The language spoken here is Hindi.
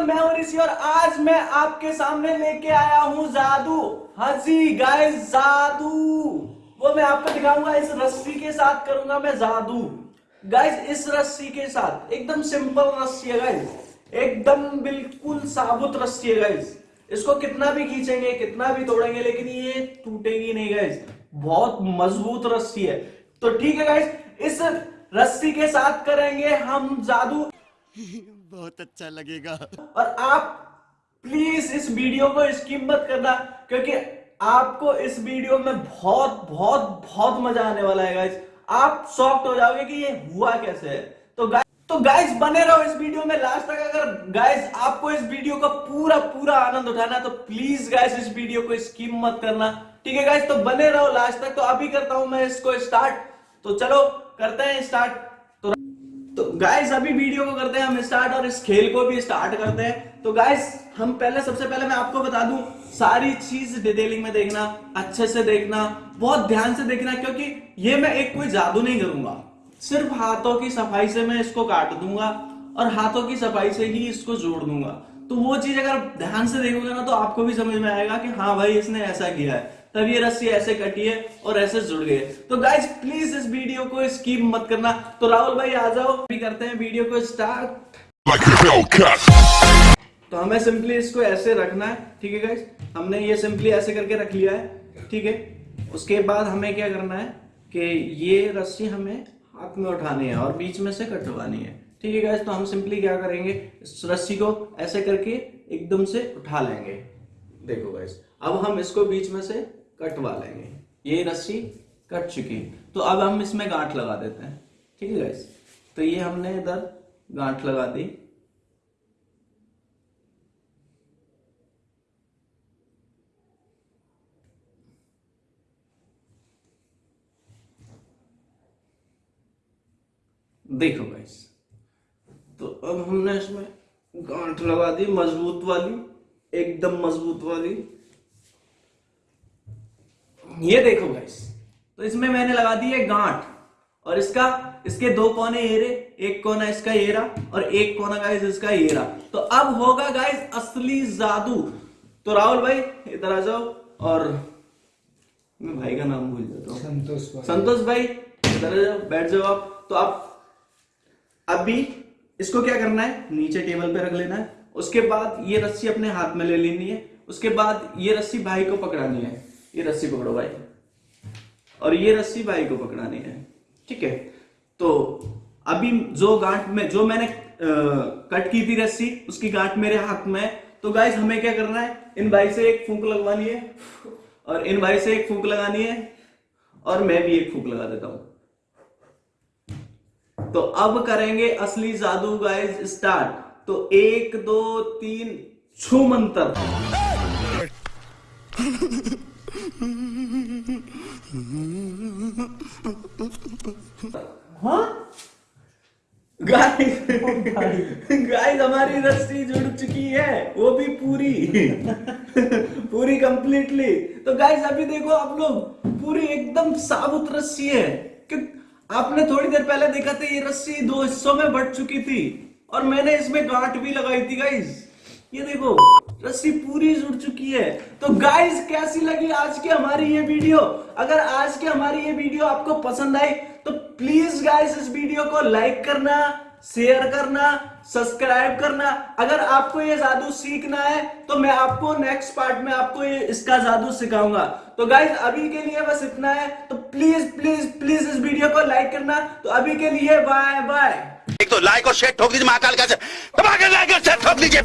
मतलब मैं और इसी और आज मैं आपके सामने लेके आया हूँ जादू। हँसी गाइस जादू। वो मैं आपको दिखाऊँगा, इस रस्सी के साथ करूँगा मैं जादू। गाइस इस रस्सी के साथ, एकदम सिंपल रस्सी है गाइस एकदम बिल्कुल साबुत रस्सी है गाइस इसको कितना भी खींचेंगे, कितना भी तोड़ेंगे, लेकिन ये टूटेगी नहीं गाइस बहुत मज़बूत रस्सी है। तो ठीक है गाइस इस रस्सी के साथ करेंगे हम जादू। बहुत अच्छा लगेगा। और आप प्लीज़ इस वीडियो को स्किप मत करना, क्योंकि आपको इस वीडियो में बहुत बहुत बहुत मज़ा आने वाला है गाइस आप शॉक्ट हो जाओगे कि ये हुआ कैसे? है तो गाइस तो गाइस बने रहो इस वीडियो में। लास्ट तक अगर गाइस आपको इस वीडियो का पूरा पूरा आनंद उठाना तो प्लीज़ गाइस इस वीडियो को स्किप मत करना। ठीक है गाइस तो बने रहो। लास्ट तक तो अभी करता हूँ मैं इसको स्टार्ट तो चलो, करते हैं स्टार्ट तो गाइस अभी वीडियो को करते हैं, हम स्टार्ट और इस खेल को भी स्टार्ट करते हैं। तो गाइस हम पहले, सबसे पहले मैं आपको बता दूँ, सारी चीज़ डिटेलिंग में देखना, अच्छे से देखना, बहुत ध्यान से देखना, क्योंकि ये मैं एक कोई जादू नहीं करूँगा। सिर्फ़ हाथों की सफ़ाई से मैं इसको काट दूँगा और हाथों की सफ़ाई से ही इसको जोड़ दूँगा। तो वो चीज़ अगर ध्यान से देखोगे ना तो आपको भी समझ में आएगा कि हाँ भाई, इसने ऐसा किया है। तब ये रस्सी ऐसे कटी है और ऐसे जुड़ गई तो गाइज़ प्लीज़ इस वीडियो को स्कीप मत करना। तो राहुल भाई आ जाओ। भी करते हैं वीडियो को स्टार्ट like तो हमें सिंपली इसको ऐसे रखना है ठीक है गाइज़ हमने ये सिंपली ऐसे करके रख लिया है ठीक है? उसके बाद हमें क्या करना है कि ये रस्सी हमें हाथ में उठानी है और बीच में से कटवानी है। ठीक है गाइज़ तो हम सिंपली क्या करेंगे? इस रस्सी को ऐसे करके एकदम से उठा लेंगे। देखो गाइज़ अब हम इसको बीच में से कटवा लेंगे। ये रस्सी कट चुकी है। तो अब हम इसमें गांठ लगा देते हैं। ठीक है गाइस तो ये हमने इधर गांठ लगा दी। देखो गाइस तो अब हमने इसमें गांठ लगा दी, मज़बूत वाली, एकदम मज़बूत वाली। ये देखो गाइस तो इसमें मैंने लगा दी है गांठ और इसका इसके दो कोने ये एक कोना इसका ये रहा और एक कोना गाइस इसका ये रहा तो अब होगा गाइस असली जादू। तो राहुल भाई इधर आ जाओ और मैं भाई का नाम भूल जाता हूँ। संतोष भाई। संतोष भाई इधर आ जाओ बैठ जाओ आप। तो आप अभी इसको क्या करना है? नीचे टेबल पे रख लेना है। उसके बाद ये रस्सी अपने हाथ में ले लेनी है। उसके बाद ये रस्सी भाई को पकड़ानी है। ये रस्सी पकड़ो भाई। और ये रस्सी भाई को पकड़ानी है ठीक है? तो अभी जो गांठ में जो मैंने आ, कट की थी रस्सी उसकी गांठ मेरे हाथ में तो गाइस हमें क्या करना है? इन भाई से एक फूंक लगवानी है और इन भाई से एक फूंक लगानी है और मैं भी एक फूंक लगा देता हूँ। तो अब करेंगे असली जादू गाइस स्टार्ट तो एक दो तीन छू मंत्र। गाइस गाइस हमारी रस्सी जुड़ चुकी है। वो भी पूरी। पूरी कंप्लीटली तो गाइस अभी देखो आप लोग पूरी एकदम साबुत रस्सी है। कि आपने थोड़ी देर पहले देखा था ये रस्सी दो हिस्सों में बढ़ चुकी थी। और मैंने इसमें गांठ भी लगाई थी गाइस ये देखो, रस्सी पूरी जुड़ चुकी है। तो गाइस कैसी लगी आज की हमारी ये वीडियो? अगर आज की हमारी ये वीडियो आपको पसंद आई तो प्लीज़ गाइस इस वीडियो को लाइक करना शेयर करना सब्सक्राइब करना। अगर आपको ये जादू सीखना है तो मैं आपको नेक्स्ट पार्ट में आपको ये, इसका जादू सिखाऊँगा। तो गाइज़ अभी के लिए बस इतना है। तो प्लीज़ प्लीज़ प्लीज़ इस वीडियो को लाइक करना। तो अभी के लिए बाय बाय एक तो लाइक और शेयर ठोक दीजिए महाकाल का। लाइक और शेयर ठोक दीजिए।